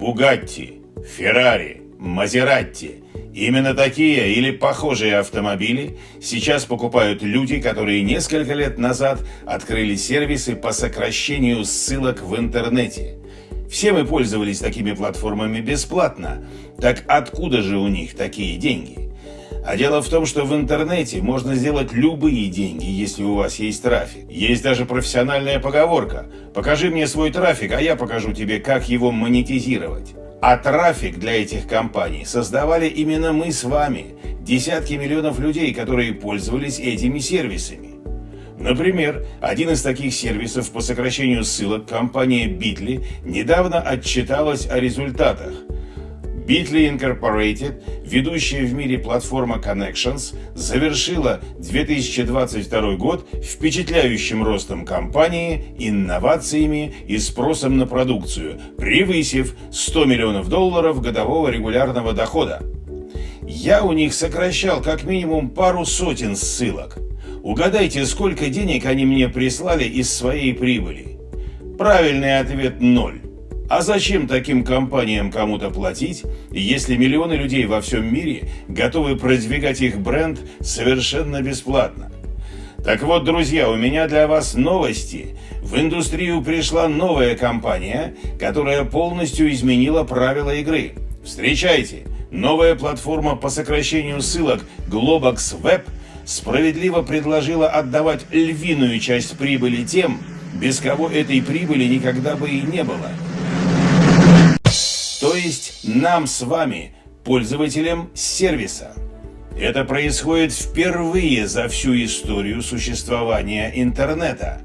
Бугатти, Феррари, Мазератти. Именно такие или похожие автомобили сейчас покупают люди, которые несколько лет назад открыли сервисы по сокращению ссылок в интернете. Все мы пользовались такими платформами бесплатно. Так откуда же у них такие деньги? А дело в том, что в интернете можно сделать любые деньги, если у вас есть трафик. Есть даже профессиональная поговорка «Покажи мне свой трафик, а я покажу тебе, как его монетизировать». А трафик для этих компаний создавали именно мы с вами, десятки миллионов людей, которые пользовались этими сервисами. Например, один из таких сервисов по сокращению ссылок, компания Bitly, недавно отчиталась о результатах – Bitly Incorporated, ведущая в мире платформа Connections, завершила 2022 год впечатляющим ростом компании, инновациями и спросом на продукцию, превысив 100 миллионов долларов годового регулярного дохода. Я у них сокращал как минимум пару сотен ссылок. Угадайте, сколько денег они мне прислали из своей прибыли? Правильный ответ – ноль. А зачем таким компаниям кому-то платить, если миллионы людей во всем мире готовы продвигать их бренд совершенно бесплатно? Так вот, друзья, у меня для вас новости. В индустрию пришла новая компания, которая полностью изменила правила игры. Встречайте! Новая платформа по сокращению ссылок Globox Web справедливо предложила отдавать львиную часть прибыли тем, без кого этой прибыли никогда бы и не было – то есть нам с вами, пользователям сервиса. Это происходит впервые за всю историю существования интернета.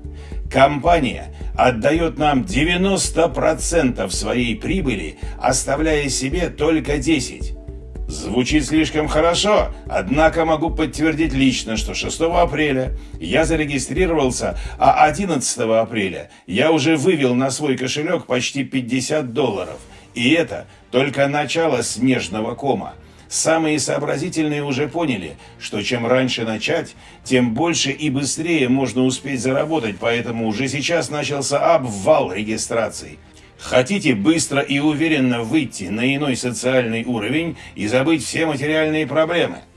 Компания отдает нам 90% своей прибыли, оставляя себе только 10%. Звучит слишком хорошо, однако могу подтвердить лично, что 6 апреля я зарегистрировался, а 11 апреля я уже вывел на свой кошелек почти 50 долларов – и это только начало снежного кома. Самые сообразительные уже поняли, что чем раньше начать, тем больше и быстрее можно успеть заработать, поэтому уже сейчас начался обвал регистраций. Хотите быстро и уверенно выйти на иной социальный уровень и забыть все материальные проблемы –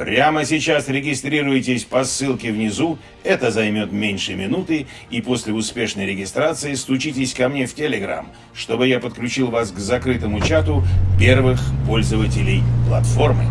Прямо сейчас регистрируйтесь по ссылке внизу, это займет меньше минуты, и после успешной регистрации стучитесь ко мне в Telegram, чтобы я подключил вас к закрытому чату первых пользователей платформы.